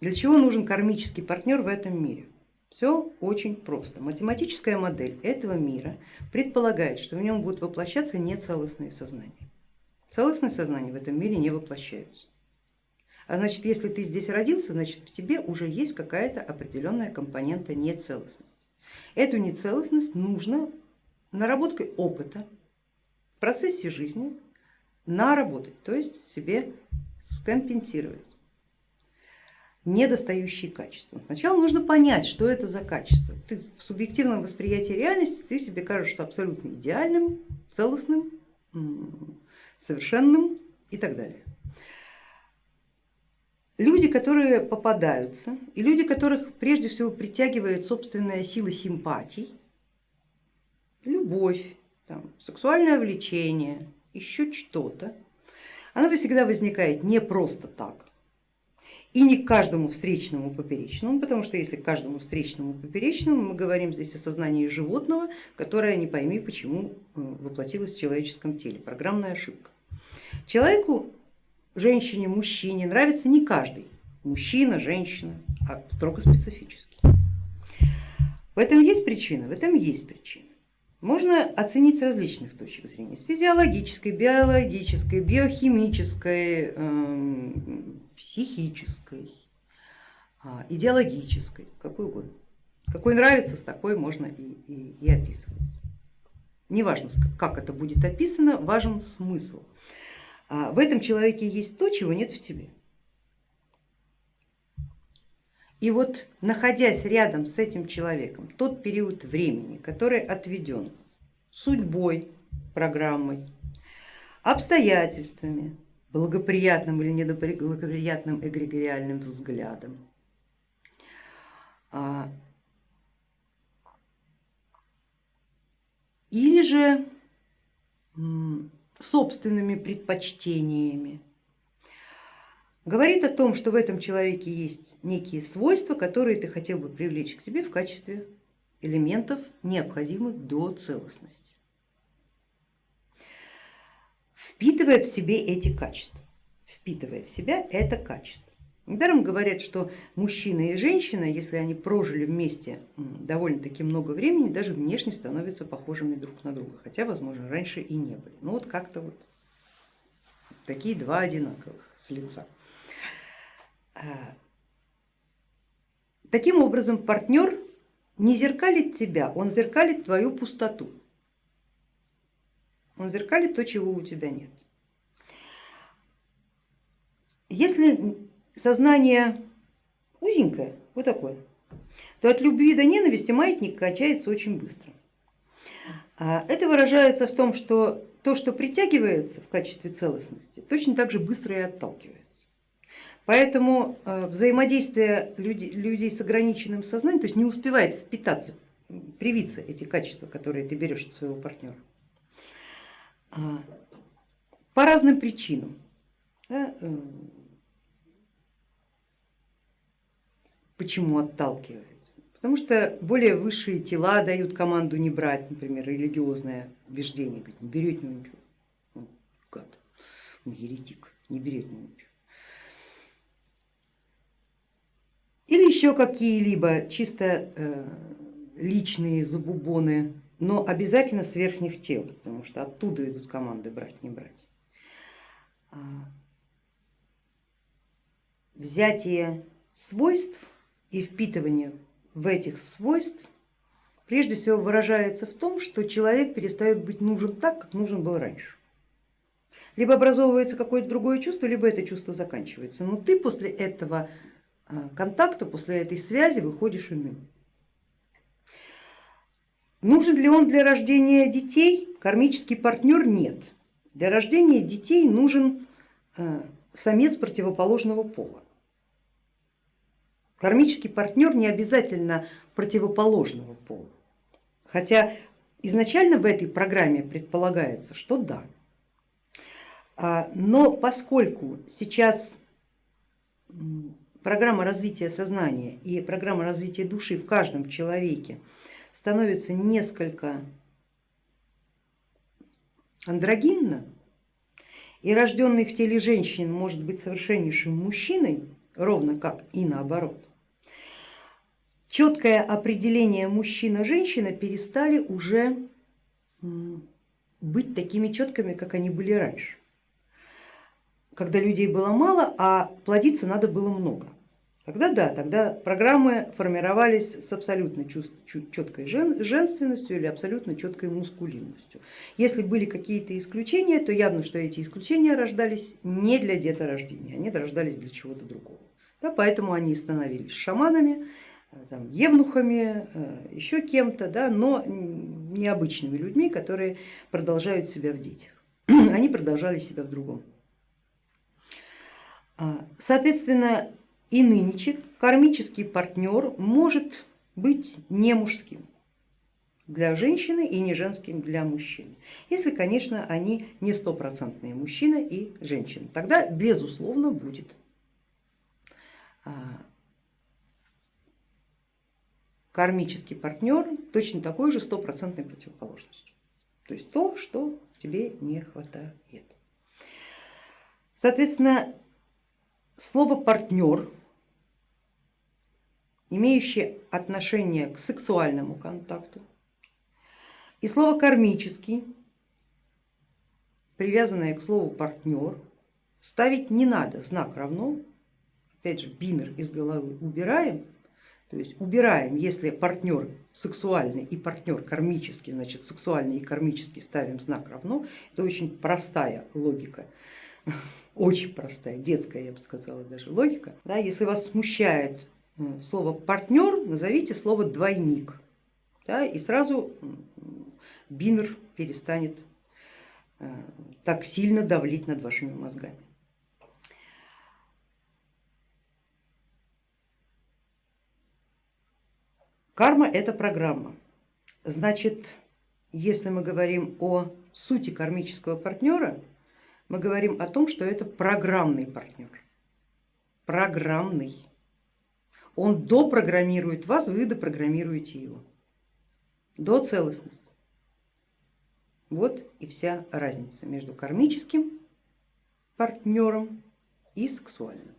Для чего нужен кармический партнер в этом мире? Все очень просто. Математическая модель этого мира предполагает, что в нем будут воплощаться нецелостные сознания. Целостные сознания в этом мире не воплощаются. А значит, если ты здесь родился, значит в тебе уже есть какая-то определенная компонента нецелостности. Эту нецелостность нужно наработкой опыта в процессе жизни наработать, то есть себе скомпенсировать недостающие качества. Сначала нужно понять, что это за качество. Ты в субъективном восприятии реальности ты себе кажешься абсолютно идеальным, целостным, совершенным и так далее. Люди, которые попадаются, и люди, которых прежде всего притягивает собственная сила симпатий, любовь, там, сексуальное влечение, еще что-то, она всегда возникает не просто так, и не каждому встречному поперечному, потому что если каждому встречному поперечному, мы говорим здесь о сознании животного, которое не пойми почему э, воплотилось в человеческом теле, программная ошибка. Человеку, женщине, мужчине нравится не каждый, мужчина, женщина, а строго специфический. В этом есть причина? В этом есть причина. Можно оценить с различных точек зрения, с физиологической, биологической, биохимической, эм, психической, а, идеологической, какой угодно. Какой нравится, с такой можно и, и, и описывать. Неважно, как это будет описано, важен смысл. А, в этом человеке есть то, чего нет в тебе. И вот находясь рядом с этим человеком, тот период времени, который отведен судьбой, программой, обстоятельствами, благоприятным или неблагоприятным эгрегориальным взглядом, а, или же собственными предпочтениями, говорит о том, что в этом человеке есть некие свойства, которые ты хотел бы привлечь к себе в качестве элементов, необходимых до целостности. Впитывая в себе эти качества, впитывая в себя это качество. Недаром говорят, что мужчина и женщина, если они прожили вместе довольно-таки много времени, даже внешне становятся похожими друг на друга, хотя, возможно, раньше и не были. Ну вот как-то вот такие два одинаковых с лица. А, таким образом, партнер не зеркалит тебя, он зеркалит твою пустоту. Он зеркалит то, чего у тебя нет. Если сознание узенькое, вот такое, то от любви до ненависти маятник качается очень быстро. А это выражается в том, что то, что притягивается в качестве целостности, точно так же быстро и отталкивается. Поэтому э, взаимодействие людей, людей с ограниченным сознанием, то есть не успевает впитаться, привиться эти качества, которые ты берешь от своего партнера. А, по разным причинам. Да, э, почему отталкивает? Потому что более высшие тела дают команду не брать, например, религиозное убеждение, говорит, не берет ничего, он гад, он еретик, не берет ничего. или еще какие-либо чисто э, личные забубоны, но обязательно с верхних тел, потому что оттуда идут команды брать, не брать. А, взятие свойств и впитывание в этих свойств прежде всего выражается в том, что человек перестает быть нужен так, как нужен был раньше. Либо образовывается какое-то другое чувство, либо это чувство заканчивается. Но ты после этого а, контакта, после этой связи выходишь иным. Нужен ли он для рождения детей? Кармический партнер нет. Для рождения детей нужен а, самец противоположного пола. Кармический партнер не обязательно противоположного пола, хотя изначально в этой программе предполагается, что да. А, но поскольку сейчас программа развития сознания и программа развития души в каждом человеке становится несколько андрогинно, и рожденный в теле женщин может быть совершеннейшим мужчиной, ровно как и наоборот. Четкое определение мужчина-женщина перестали уже быть такими четкими, как они были раньше, когда людей было мало, а плодиться надо было много. Тогда да, тогда программы формировались с абсолютно четкой женственностью или абсолютно четкой мускулинностью. Если были какие-то исключения, то явно, что эти исключения рождались не для деторождения, они рождались для чего-то другого. Да, поэтому они становились шаманами, э, там, евнухами, э, еще кем-то, да, но необычными людьми, которые продолжают себя в детях. Они продолжали себя в другом. А, соответственно, и нынче кармический партнер может быть не мужским для женщины и не женским для мужчины. Если, конечно, они не стопроцентные мужчина и женщина, тогда безусловно будет а, кармический партнер точно такой же стопроцентной противоположностью. То есть то, что тебе не хватает. Соответственно, слово партнер имеющие отношение к сексуальному контакту. И слово кармический, привязанное к слову партнер, ставить не надо, знак равно, опять же бинер из головы убираем, то есть убираем, если партнер сексуальный и партнер кармический, значит сексуальный и кармический ставим знак равно, это очень простая логика, очень простая, детская, я бы сказала даже логика. Да, если вас смущает слово партнер, назовите слово двойник, да, и сразу бинер перестанет э, так сильно давлить над вашими мозгами. Карма это программа. Значит, если мы говорим о сути кармического партнера, мы говорим о том, что это программный партнер. Программный. Он допрограммирует вас, вы допрограммируете его до целостности. Вот и вся разница между кармическим партнером и сексуальным.